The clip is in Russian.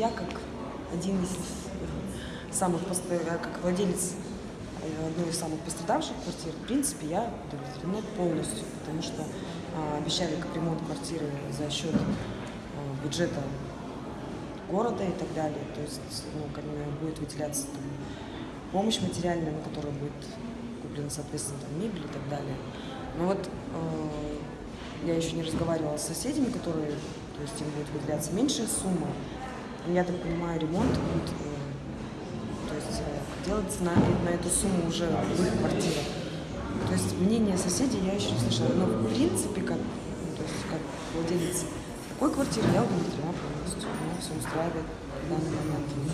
я как один из э, самых, э, как владелец э, одной из самых пострадавших квартир, в принципе, я удовлетворена полностью, потому что а, обещали капремонт квартиры за счет бюджета города и так далее. То есть ну, будет выделяться там, помощь материальная, на которую будет куплена, соответственно, там, мебель и так далее. Но вот э, я еще не разговаривала с соседями, которые, то есть им будет выделяться меньшая сумма. Я так понимаю, ремонт будет э, то есть, э, делаться на, на эту сумму уже в их квартирах. То есть мнение соседей я еще не слышала. Но в принципе, как, ну, то есть, как владелец такой квартиры, я удовлетворена полностью. Меня все устраивает в данный момент.